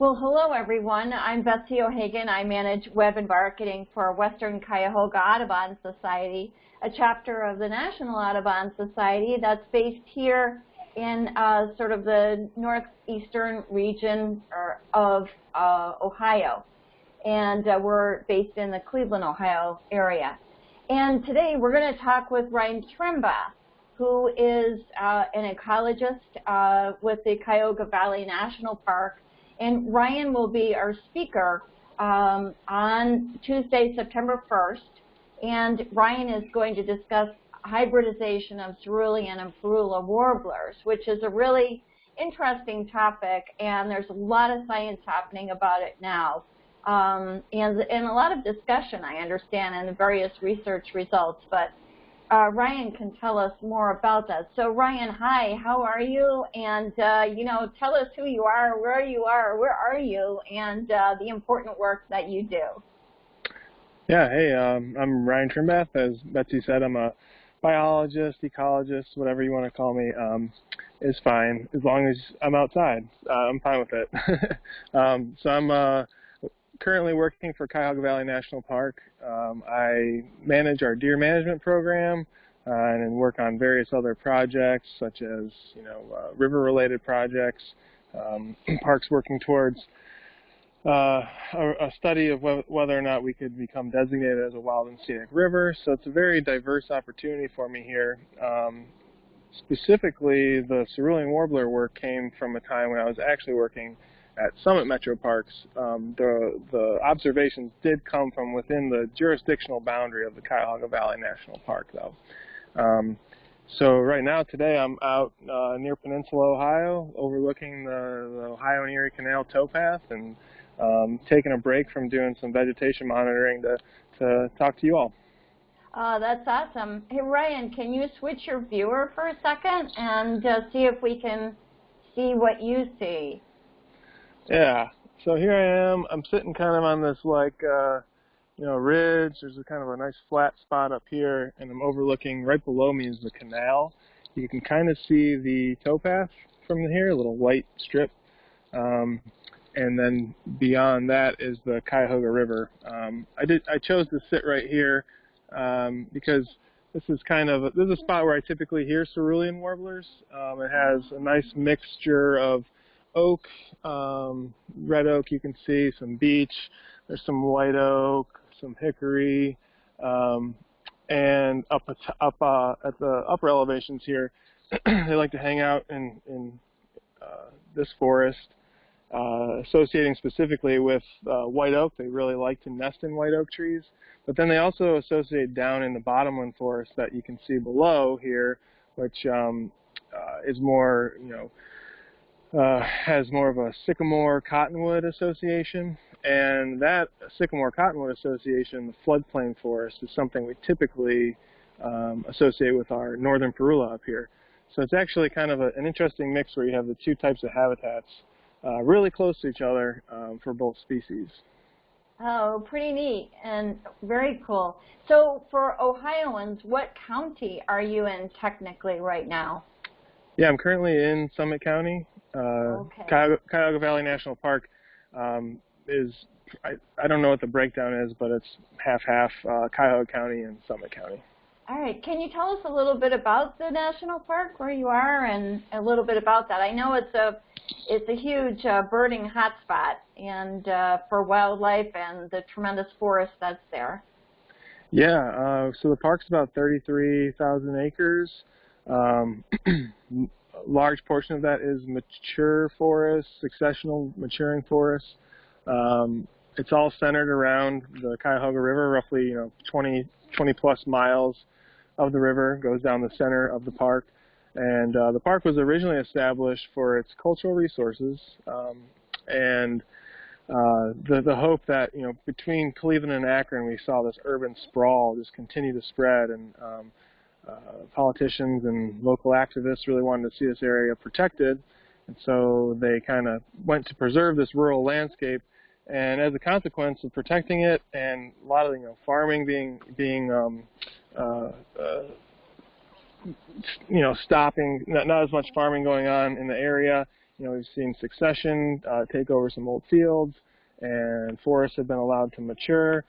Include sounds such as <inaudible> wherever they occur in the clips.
Well, hello everyone. I'm Betsy O'Hagan. I manage web and marketing for Western Cuyahoga Audubon Society, a chapter of the National Audubon Society that's based here in uh, sort of the northeastern region of uh, Ohio. And uh, we're based in the Cleveland, Ohio area. And today we're going to talk with Ryan Trimbath, who is uh, an ecologist uh, with the Cuyahoga Valley National Park and Ryan will be our speaker um, on Tuesday, September 1st. And Ryan is going to discuss hybridization of cerulean and parula warblers, which is a really interesting topic, and there's a lot of science happening about it now. Um, and, and a lot of discussion, I understand, and various research results. But uh, Ryan can tell us more about that. So Ryan, hi, how are you? And, uh, you know, tell us who you are, where you are, where are you, and uh, the important work that you do. Yeah, hey, um, I'm Ryan Trimbath. As Betsy said, I'm a biologist, ecologist, whatever you want to call me, um, is fine as long as I'm outside. Uh, I'm fine with it. <laughs> um, so I'm uh, currently working for Cuyahoga Valley National Park. Um, I manage our deer management program uh, and work on various other projects such as you know uh, river-related projects. Um, <clears throat> parks working towards uh, a, a, study of wh whether or not we could become designated as a wild and scenic river. So it's a very diverse opportunity for me here. Um, specifically, the cerulean warbler work came from a time when I was actually working at Summit Metro Parks, um, the, the observations did come from within the jurisdictional boundary of the Cuyahoga Valley National Park, though. Um, so right now, today, I'm out uh, near Peninsula, Ohio, overlooking the, the, Ohio and Erie Canal towpath and um, taking a break from doing some vegetation monitoring to, to talk to you all. Uh, that's awesome. Hey, Ryan, can you switch your viewer for a second and uh, see if we can see what you see? Yeah. So here I am. I'm sitting kind of on this like uh, you know ridge. There's a kind of a nice flat spot up here, and I'm overlooking right below me is the canal. You can kind of see the towpath from here, a little white strip. Um, and then beyond that is the Cuyahoga River. Um, I did. I chose to sit right here um, because this is kind of a, this is a spot where I typically hear cerulean warblers. Um, it has a nice mixture of oak, um, red oak you can see, some beech, there's some white oak, some hickory, um, and up, up uh, at the upper elevations here, <clears throat> they like to hang out in, in uh, this forest, uh, associating specifically with uh, white oak. They really like to nest in white oak trees. But then they also associate down in the bottomland forest that you can see below here, which um, uh, is more, you know, uh, has more of a sycamore cottonwood association. And that sycamore cottonwood association, the floodplain forest, is something we typically um, associate with our northern parula up here. So it's actually kind of a, an interesting mix where you have the two types of habitats uh, really close to each other um, for both species. Oh, pretty neat and very cool. So for Ohioans, what county are you in technically right now? Yeah, I'm currently in Summit County. Uh, okay. Cuyahoga, Cuyahoga, Valley National Park um, is, I, I don't know what the breakdown is, but it's half-half uh, Cuyahoga County and Summit County. All right. Can you tell us a little bit about the national park, where you are, and a little bit about that? I know it's a it's a huge uh, birding hotspot and uh, for wildlife and the tremendous forest that's there. Yeah. Uh, so the park's about 33,000 acres. Um, <clears throat> large portion of that is mature forest, successional maturing forest. Um, it's all centered around the Cuyahoga River, roughly you know 20 20 plus miles of the river goes down the center of the park. And uh, the park was originally established for its cultural resources um, and uh, the, the hope that, you know, between Cleveland and Akron, we saw this urban sprawl just continue to spread. And um, politicians and local activists really wanted to see this area protected, and so they kind of went to preserve this rural landscape. And as a consequence of protecting it, and a lot of you know farming being being um, uh, uh, you know stopping, not, not as much farming going on in the area, you know, we've seen succession uh, take over some old fields, and forests have been allowed to mature.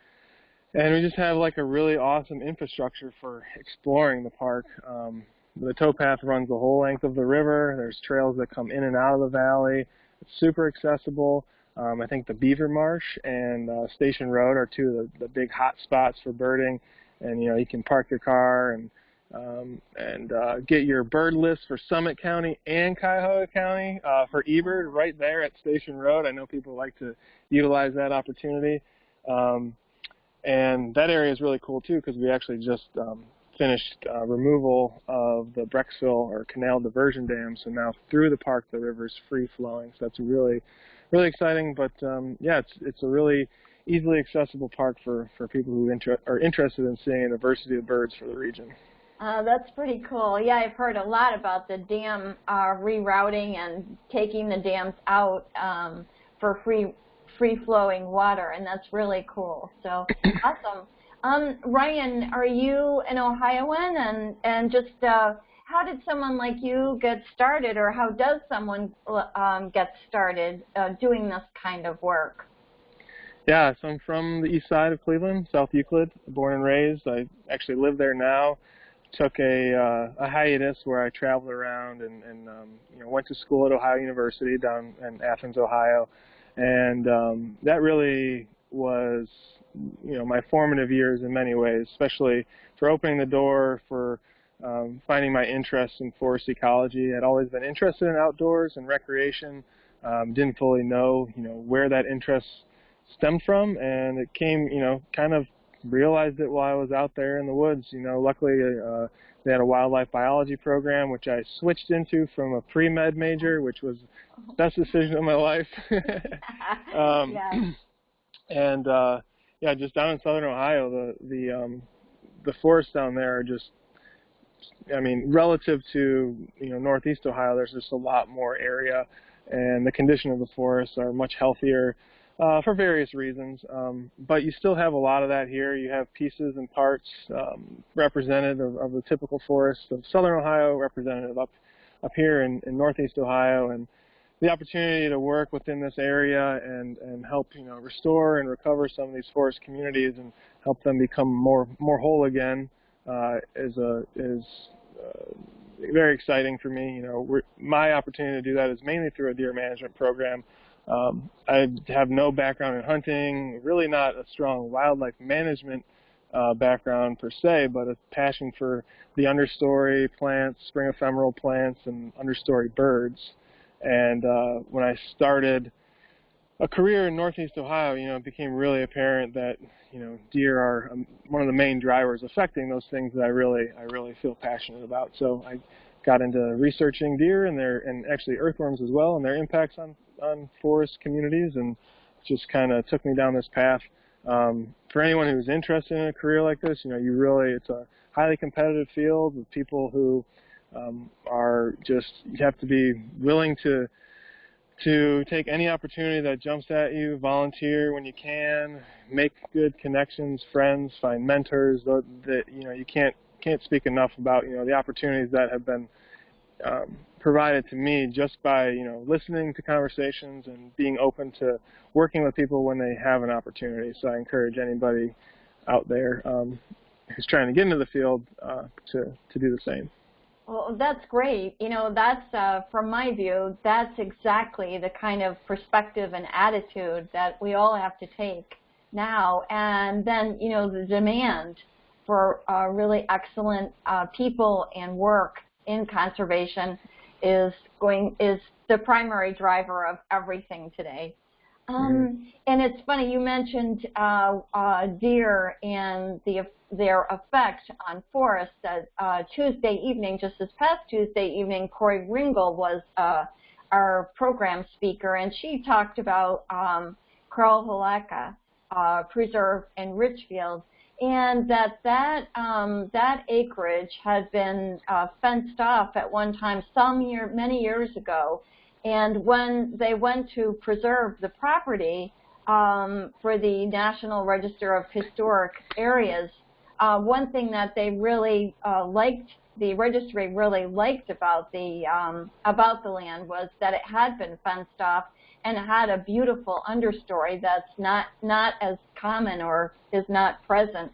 And we just have like a really awesome infrastructure for exploring the park. Um, the towpath runs the whole length of the river. There's trails that come in and out of the valley. It's super accessible. Um, I think the Beaver Marsh and uh, Station Road are two of the, the big hot spots for birding. And you know, you can park your car and um, and uh, get your bird list for Summit County and Cuyahoga County uh, for eBird right there at Station Road. I know people like to utilize that opportunity. Um, and that area is really cool too because we actually just um, finished uh, removal of the Brecksville or Canal Diversion Dam. So now through the park the river is free flowing. So that's really, really exciting. But um, yeah, it's it's a really easily accessible park for, for people who inter are interested in seeing a diversity of birds for the region. Uh, that's pretty cool. Yeah, I've heard a lot about the dam uh, rerouting and taking the dams out um, for free free flowing water, and that's really cool. So <clears throat> awesome. Um, Ryan, are you an Ohioan, and and just uh, how did someone like you get started, or how does someone um, get started uh, doing this kind of work? Yeah, so I'm from the east side of Cleveland, South Euclid, born and raised. I actually live there now took a uh, a hiatus where I traveled around and, and um, you know went to school at Ohio University down in Athens, Ohio, and um, that really was you know my formative years in many ways, especially for opening the door for um, finding my interest in forest ecology. I'd always been interested in outdoors and recreation. Um, didn't fully know you know where that interest stemmed from, and it came you know kind of realized it while I was out there in the woods. You know, luckily uh, they had a wildlife biology program, which I switched into from a pre-med major, which was the best decision of my life. <laughs> um, <laughs> yeah. And uh, yeah, just down in southern Ohio, the the um, the forests down there are just, I mean, relative to you know northeast Ohio, there's just a lot more area, and the condition of the forests are much healthier uh, for various reasons. Um, but you still have a lot of that here. You have pieces and parts um, represented of, of, the typical forest of southern Ohio, representative up up here in, in northeast Ohio, and the opportunity to work within this area and, and help you know restore and recover some of these forest communities and help them become more more whole again uh, is a is uh, very exciting for me. You know, my opportunity to do that is mainly through a deer management program um, I have no background in hunting, really not a strong wildlife management uh, background per se, but a passion for the understory plants, spring ephemeral plants, and understory birds. And uh, when I started a career in Northeast Ohio, you know, it became really apparent that you know deer are um, one of the main drivers affecting those things that I really I really feel passionate about. So I got into researching deer and their and actually earthworms as well and their impacts on on forest communities and just kind of took me down this path. Um, for anyone who's interested in a career like this, you know, you really it's a highly competitive field with people who um, are just you have to be willing to to take any opportunity that jumps at you, volunteer when you can, make good connections, friends, find mentors. That, that you know you can't can't speak enough about you know the opportunities that have been um, provided to me just by you know listening to conversations and being open to working with people when they have an opportunity. So I encourage anybody out there um, who's trying to get into the field uh, to to do the same. Well, that's great. You know, that's uh, from my view, that's exactly the kind of perspective and attitude that we all have to take now. And then, you know, the demand for uh, really excellent uh, people and work in conservation is going is the primary driver of everything today. Um, mm-hmm. and it's funny you mentioned uh, uh, deer and the their effect on forests. Uh, Tuesday evening, just this past Tuesday evening, Corey Ringel was uh, our program speaker, and she talked about um, Carl Haleka uh, Preserve in Richfield and that that um, that acreage had been uh, fenced off at one time some year many years ago. And when they went to preserve the property um, for the National Register of Historic Areas uh, one thing that they really uh, liked the registry really liked about the um, about the land was that it had been fenced off and had a beautiful understory that's not not as common or is not present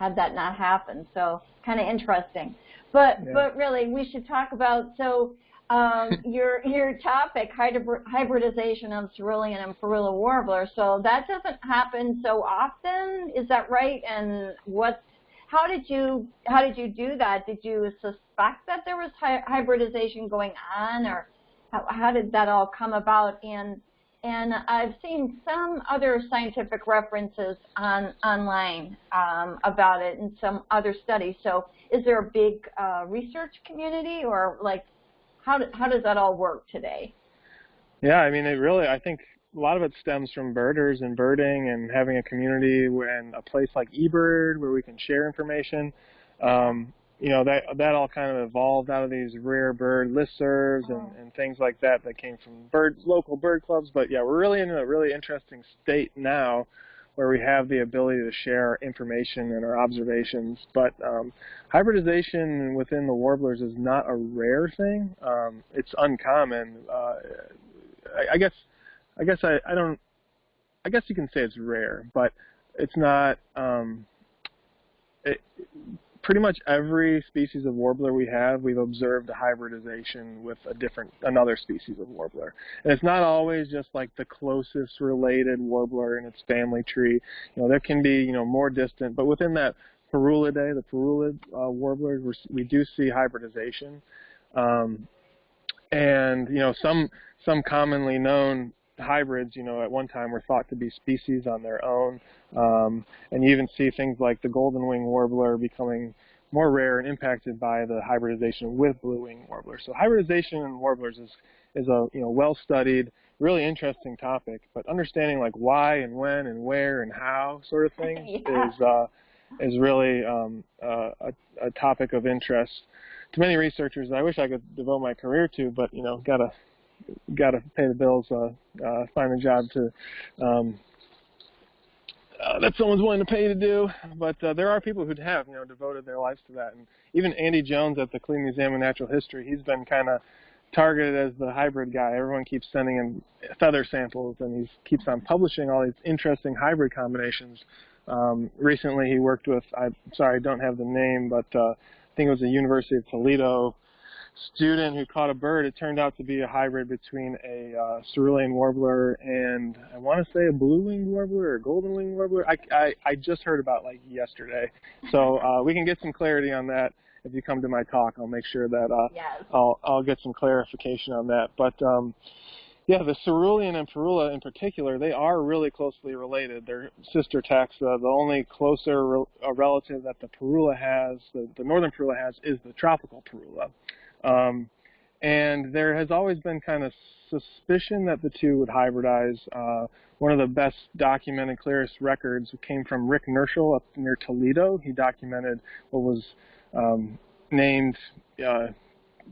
had that not happened. So kind of interesting. But yeah. but really, we should talk about so um, <laughs> your your topic hybridization of cerulean and parula warbler. So that doesn't happen so often. Is that right? And what? How did you how did you do that? Did you suspect that there was hybridization going on, or how, how did that all come about? And and I've seen some other scientific references on online um, about it and some other studies. So is there a big uh, research community or like how, do, how does that all work today? Yeah, I mean, it really, I think a lot of it stems from birders and birding and having a community and a place like eBird where we can share information. Um, you know that that all kind of evolved out of these rare bird listservs and, oh. and things like that that came from bird local bird clubs. But yeah, we're really in a really interesting state now where we have the ability to share information and our observations. But um, hybridization within the warblers is not a rare thing. Um, it's uncommon. Uh, I, I guess I guess I, I don't I guess you can say it's rare, but it's not um, it, pretty much every species of warbler we have, we've observed a hybridization with a different, another species of warbler. And it's not always just like the closest related warbler in its family tree. You know, there can be, you know, more distant, but within that Parulidae, the Parulid uh, warblers, we do see hybridization. Um, and, you know, some, some commonly known hybrids, you know, at one time were thought to be species on their own. Um, and you even see things like the golden wing warbler becoming more rare and impacted by the hybridization with blue wing warblers. So hybridization in warblers is, is a you know well studied, really interesting topic. But understanding like why and when and where and how sort of thing <laughs> yeah. is uh, is really um, uh, a, a topic of interest to many researchers. that I wish I could devote my career to, but you know, gotta got to pay the bills, uh, uh, find a job to um, uh, that someone's willing to pay to do. But uh, there are people who have, you know, devoted their lives to that. And even Andy Jones at the Cleveland Museum of Natural History, he's been kind of targeted as the hybrid guy. Everyone keeps sending him feather samples, and he keeps on publishing all these interesting hybrid combinations. Um, recently, he worked with, I'm sorry, I don't have the name, but uh, I think it was the University of Toledo student who caught a bird. It turned out to be a hybrid between a uh, cerulean warbler and I want to say a blue-winged warbler or golden-winged warbler. I, I, I just heard about like yesterday, so <laughs> uh, we can get some clarity on that if you come to my talk. I'll make sure that uh, yes. I'll I'll get some clarification on that. But um, yeah, the cerulean and parula in particular, they are really closely related. They're sister taxa. The only closer re- relative that the parula has, the, the northern parula has, is the tropical parula. Um, and there has always been kind of suspicion that the two would hybridize. Uh, one of the best documented, clearest records came from Rick Nirschl up near Toledo. He documented what was um, named, uh,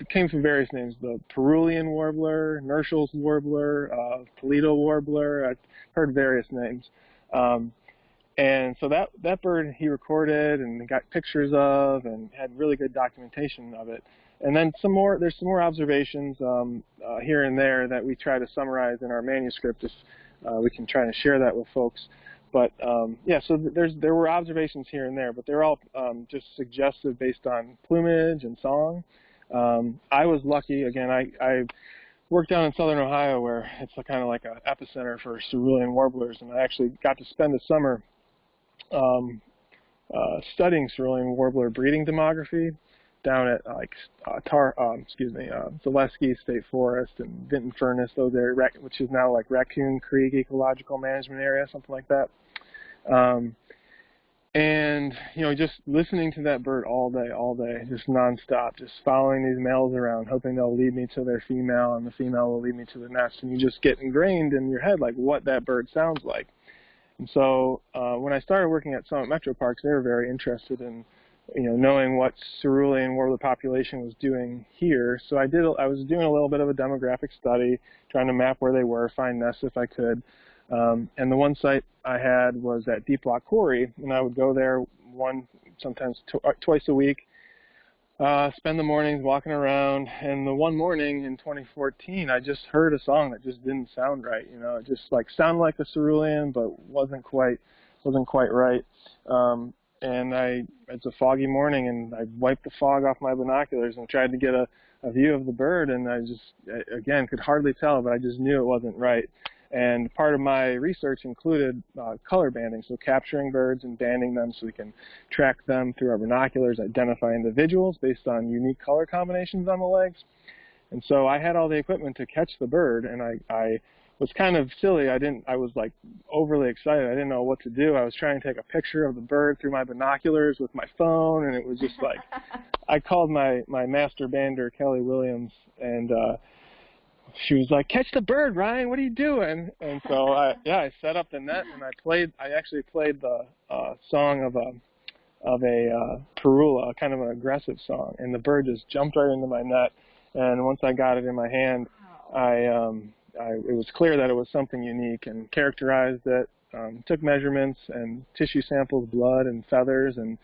came from various names, the Perulian warbler, Nirschl's warbler, uh, Toledo warbler. I've heard various names. Um, and so that, that bird he recorded and got pictures of and had really good documentation of it. And then some more, there's some more observations um, uh, here and there that we try to summarize in our manuscript if uh, we can try to share that with folks. But um, yeah, so there's there were observations here and there, but they're all um, just suggested based on plumage and song. Um, I was lucky, again, I, I worked down in southern Ohio where it's kind of like an epicenter for cerulean warblers, and I actually got to spend the summer um, uh, studying cerulean warbler breeding demography down at like uh, Tar, um, excuse me, uh, Zaleski State Forest and Vinton Furnace, those areas, which is now like Raccoon Creek Ecological Management Area, something like that. Um, and you know, just listening to that bird all day, all day, just nonstop, just following these males around, hoping they'll lead me to their female, and the female will lead me to the nest, and you just get ingrained in your head like what that bird sounds like. And so uh, when I started working at Summit Metro Parks, they were very interested in you know, knowing what cerulean warbler population was doing here. So I did, I was doing a little bit of a demographic study, trying to map where they were, find nests if I could. Um, and the one site I had was at Deep Lock Quarry, and I would go there one, sometimes tw uh, twice a week, uh, spend the mornings walking around. And the one morning in 2014, I just heard a song that just didn't sound right. You know, it just like sounded like a cerulean, but wasn't quite wasn't quite right. Um, and I it's a foggy morning, and I wiped the fog off my binoculars and tried to get a, a view of the bird, and I just again could hardly tell, but I just knew it wasn't right. And part of my research included uh, color banding, so capturing birds and banding them so we can track them through our binoculars, identify individuals based on unique color combinations on the legs. And so I had all the equipment to catch the bird, and I, I was kind of silly. I didn't. I was like overly excited. I didn't know what to do. I was trying to take a picture of the bird through my binoculars with my phone, and it was just like <laughs> I called my my master bander Kelly Williams, and uh, she was like, "Catch the bird, Ryan. What are you doing?" And so I <laughs> yeah I set up the net and I played. I actually played the uh, song of a of a uh, parula, kind of an aggressive song, and the bird just jumped right into my net. And once I got it in my hand, I um, I, it was clear that it was something unique and characterized it, um, took measurements and tissue samples, blood and feathers, and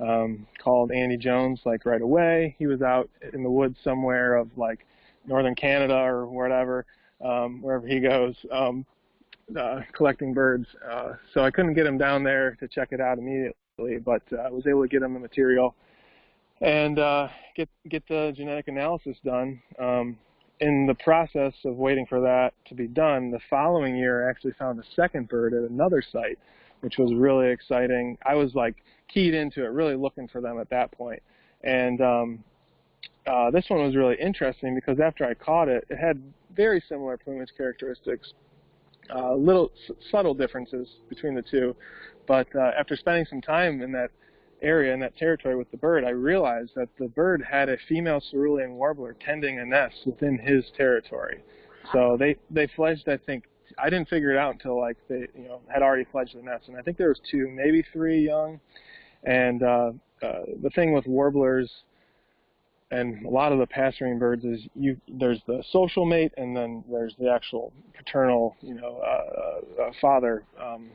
um, called Andy Jones like right away. He was out in the woods somewhere of like northern Canada or whatever, um, wherever he goes, um, uh, collecting birds. Uh, so I couldn't get him down there to check it out immediately, but uh, I was able to get him the material and uh, get get the genetic analysis done. Um, in the process of waiting for that to be done, the following year I actually found a second bird at another site, which was really exciting. I was like keyed into it, really looking for them at that point. And um, uh, this one was really interesting because after I caught it, it had very similar plumage characteristics, uh, little subtle differences between the two. But uh, after spending some time in that area in that territory with the bird, I realized that the bird had a female cerulean warbler tending a nest within his territory. So they they fledged, I think, I didn't figure it out until like they you know had already fledged the nest, and I think there was two, maybe three young. And uh, uh, the thing with warblers and a lot of the passerine birds is you there's the social mate and then there's the actual paternal you know uh, uh, father um,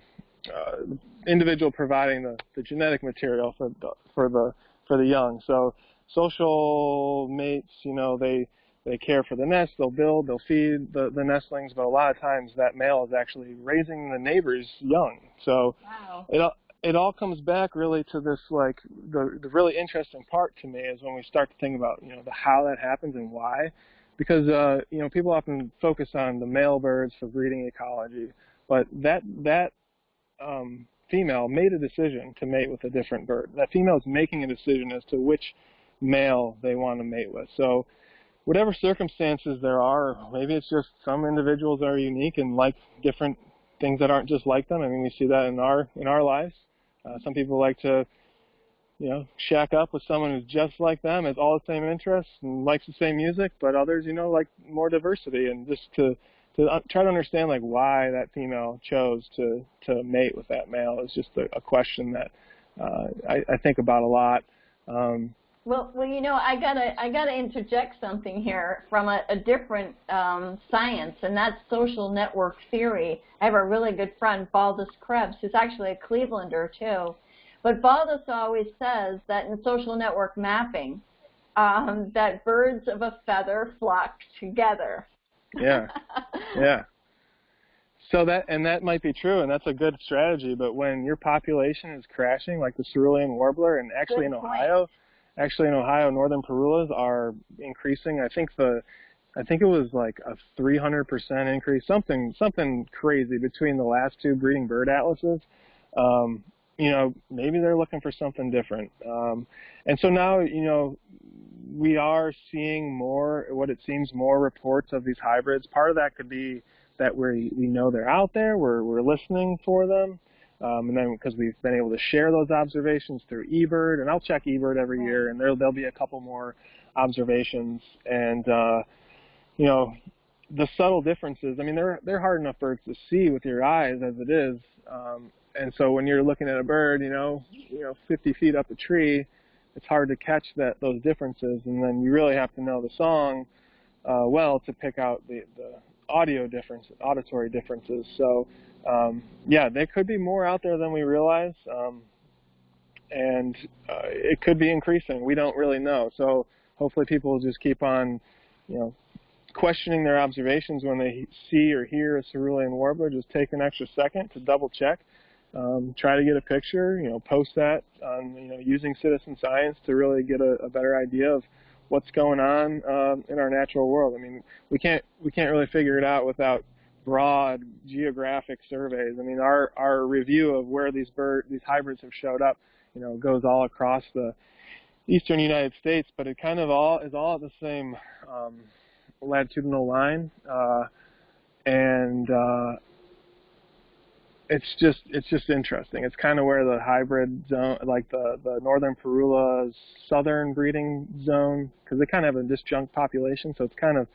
uh, individual providing the, the genetic material for the, for the for the young. So social mates, you know, they they care for the nest, they'll build, they'll feed the, the nestlings, but a lot of times that male is actually raising the neighbor's young. So wow. it it all comes back really to this like the the really interesting part to me is when we start to think about you know the how that happens and why, because uh, you know people often focus on the male birds for breeding ecology, but that that um, female made a decision to mate with a different bird. That female is making a decision as to which male they want to mate with. So whatever circumstances there are, maybe it's just some individuals are unique and like different things that aren't just like them. I mean, we see that in our in our lives. Uh, some people like to, you know, shack up with someone who's just like them, has all the same interests and likes the same music, but others, you know, like more diversity and just to to try to understand like why that female chose to to mate with that male is just a, a question that uh, I, I think about a lot. Um, well, well, you know, I gotta I gotta interject something here from a, a different um, science, and that's social network theory. I have a really good friend, Valdis Krebs, who's actually a Clevelander too. But Valdis always says that in social network mapping, um, that birds of a feather flock together. Yeah. <laughs> yeah. So that and that might be true, and that's a good strategy. But when your population is crashing, like the cerulean warbler, and actually good in point. Ohio, actually in Ohio, northern parulas are increasing. I think the, I think it was like a 300% increase, something something crazy between the last two breeding bird atlases. Um, you know, maybe they're looking for something different. Um, and so now, you know, we are seeing more, what it seems, more reports of these hybrids. Part of that could be that we we know they're out there, we're we're listening for them, um, and then because we've been able to share those observations through eBird, and I'll check eBird every year, and there there'll be a couple more observations, and uh, you know, the subtle differences. I mean, they're they're hard enough birds to see with your eyes as it is, um, and so when you're looking at a bird, you know, you know, 50 feet up a tree it's hard to catch that those differences, and then you really have to know the song uh, well to pick out the, the audio differences, auditory differences. So, um, yeah, there could be more out there than we realize. Um, and uh, it could be increasing. We don't really know. So hopefully people will just keep on, you know, questioning their observations when they see or hear a cerulean warbler. Just take an extra second to double check. Um, try to get a picture, you know, post that on, you know, using citizen science to really get a, a better idea of what's going on um, in our natural world. I mean, we can't we can't really figure it out without broad geographic surveys. I mean, our our review of where these bird these hybrids have showed up, you know, goes all across the eastern United States, but it kind of all is all at the same um, latitudinal line, uh, and uh, it's just it's just interesting. It's kind of where the hybrid zone, like the the northern Parula southern breeding zone, because they kind of have a disjunct population, so it's kind of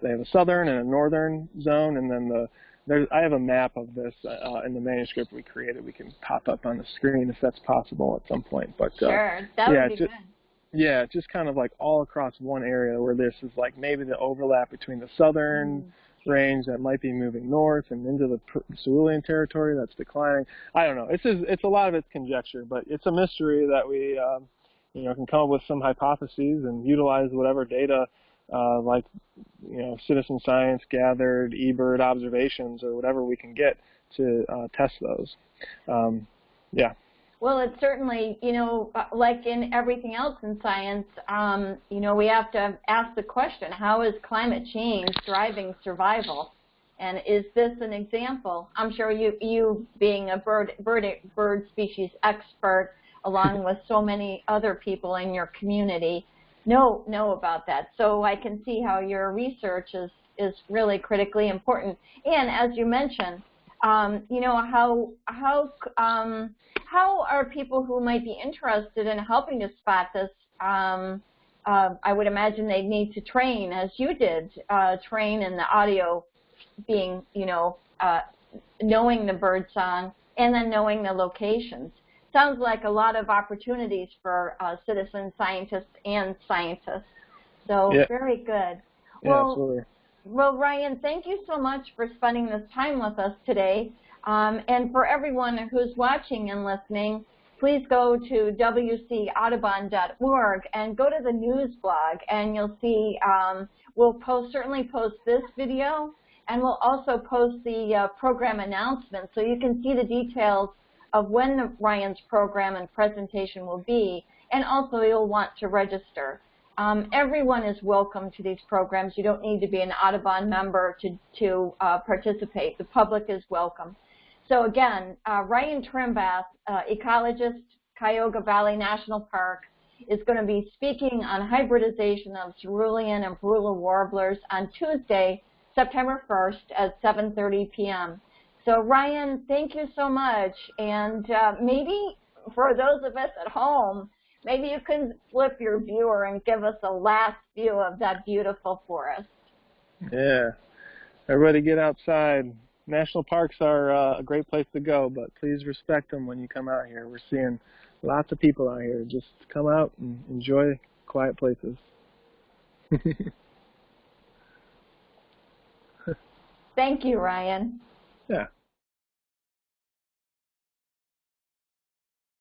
they have a southern and a northern zone, and then the there's I have a map of this uh, in the manuscript we created. We can pop up on the screen if that's possible at some point. But uh, sure, that yeah, would be just, good. Yeah, just kind of like all across one area where this is like maybe the overlap between the southern. Mm range that might be moving north and into the Cerulean territory that's declining. I don't know. It's just, it's a lot of it's conjecture, but it's a mystery that we um, you know can come up with some hypotheses and utilize whatever data uh, like you know citizen science gathered eBird observations or whatever we can get to uh, test those. Um, yeah. Well, it's certainly, you know, uh, like in everything else in science, um, you know, we have to ask the question, how is climate change driving survival? And is this an example? I'm sure you, you being a bird, bird, bird species expert, along with so many other people in your community, know, know about that. So I can see how your research is, is really critically important. And as you mentioned, um, you know, how, how, um, how are people who might be interested in helping to spot this? Um, uh, I would imagine they'd need to train, as you did, uh, train in the audio being, you know, uh, knowing the bird song and then knowing the locations. Sounds like a lot of opportunities for uh, citizen scientists and scientists. So yeah. very good. Yeah, well, absolutely. Well, Ryan, thank you so much for spending this time with us today. Um, and for everyone who's watching and listening, please go to wcaudubon.org and go to the news blog, and you'll see um, we'll post certainly post this video, and we'll also post the uh, program announcement so you can see the details of when Ryan's program and presentation will be, and also you'll want to register. Um, everyone is welcome to these programs. You don't need to be an Audubon member to, to uh, participate. The public is welcome. So again, uh, Ryan Trimbath, uh, ecologist, Cuyahoga Valley National Park, is going to be speaking on hybridization of cerulean and Parula warblers on Tuesday, September 1st at 7.30 p.m. So Ryan, thank you so much. And uh, maybe for those of us at home, Maybe you can flip your viewer and give us a last view of that beautiful forest. Yeah. Everybody get outside. National parks are uh, a great place to go, but please respect them when you come out here. We're seeing lots of people out here. Just come out and enjoy quiet places. <laughs> Thank you, Ryan. Yeah.